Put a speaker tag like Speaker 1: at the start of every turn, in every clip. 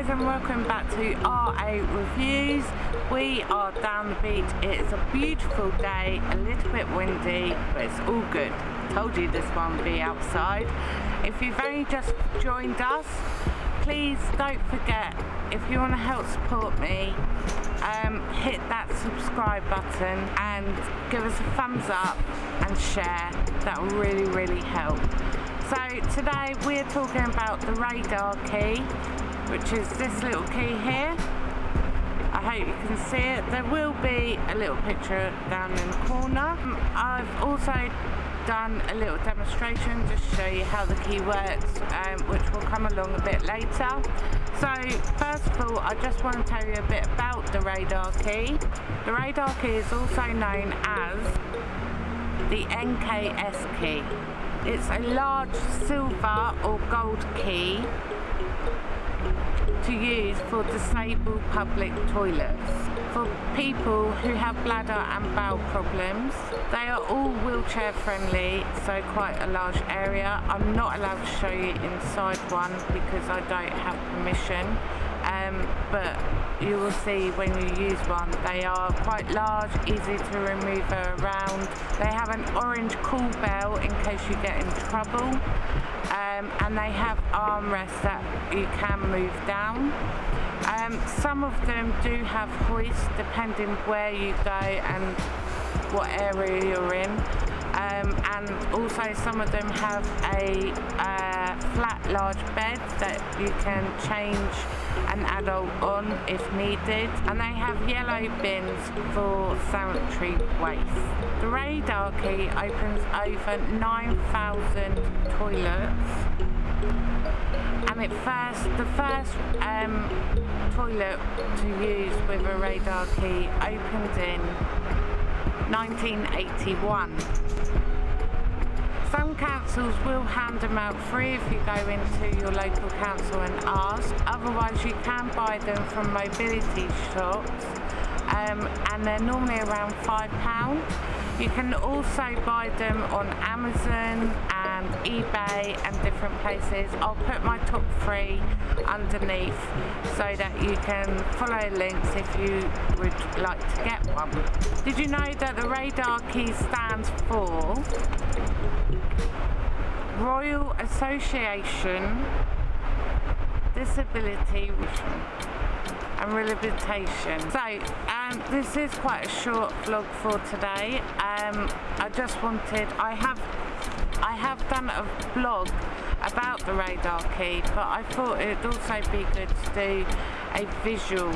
Speaker 1: guys and welcome back to RA Reviews. We are down the beach. It is a beautiful day, a little bit windy, but it's all good. Told you this one would be outside. If you've only just joined us, please don't forget, if you want to help support me, um, hit that subscribe button and give us a thumbs up and share. That will really, really help. So today we're talking about the radar key which is this little key here. I hope you can see it. There will be a little picture down in the corner. Um, I've also done a little demonstration just to show you how the key works um, which will come along a bit later. So first of all I just want to tell you a bit about the radar key. The radar key is also known as the NKS key. It's a large silver or gold key to use for disabled public toilets. For people who have bladder and bowel problems, they are all wheelchair friendly, so quite a large area. I'm not allowed to show you inside one because I don't have permission. Um, but you will see when you use one they are quite large easy to remove around they have an orange call bell in case you get in trouble. Um, and they have armrests that you can move down. Um, some of them do have hoists depending where you go and what area you're in. Um, and also some of them have a uh, flat large bed that you can change an adult on if needed and they have yellow bins for sanitary waste. The radar key opens over 9,000 toilets and it first, the first um, toilet to use with a radar key opened in 1981. Some councils will hand them out free if you go into your local council and ask. Otherwise you can buy them from mobility shops um, and they're normally around £5. You can also buy them on Amazon and eBay and different places. I'll put my top three underneath so that you can follow links if you would like to get one. Did you know that the radar key stands for Royal Association Disability and Rehabilitation. So um, this is quite a short vlog for today. Um, I just wanted, I have, I have done a vlog about the radar key but I thought it'd also be good to do a visual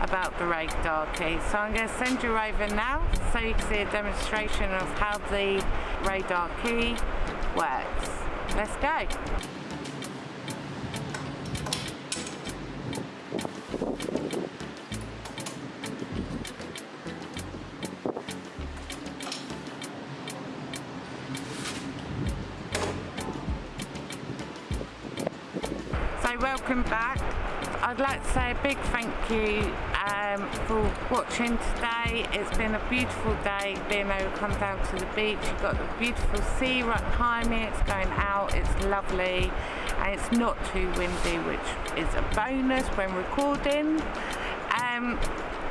Speaker 1: about the radar key so I'm going to send you over now so you can see a demonstration of how the radar key works. Let's go. So welcome back. I'd like to say a big thank you um, for watching today. It's been a beautiful day being able to come down to the beach. You've got the beautiful sea right behind me. It's going out. It's lovely and it's not too windy which is a bonus when recording. Um,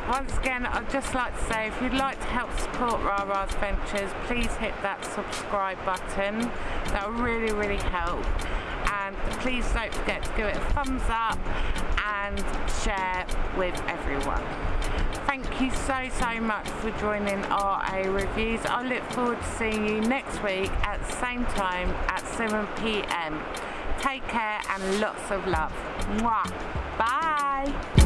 Speaker 1: once again I'd just like to say if you'd like to help support Rara's Ventures please hit that subscribe button that will really really help and please don't forget to give it a thumbs up and share with everyone. Thank you so so much for joining our RA Reviews. I look forward to seeing you next week at the same time at 7pm. Take care and lots of love. Mwah. Bye.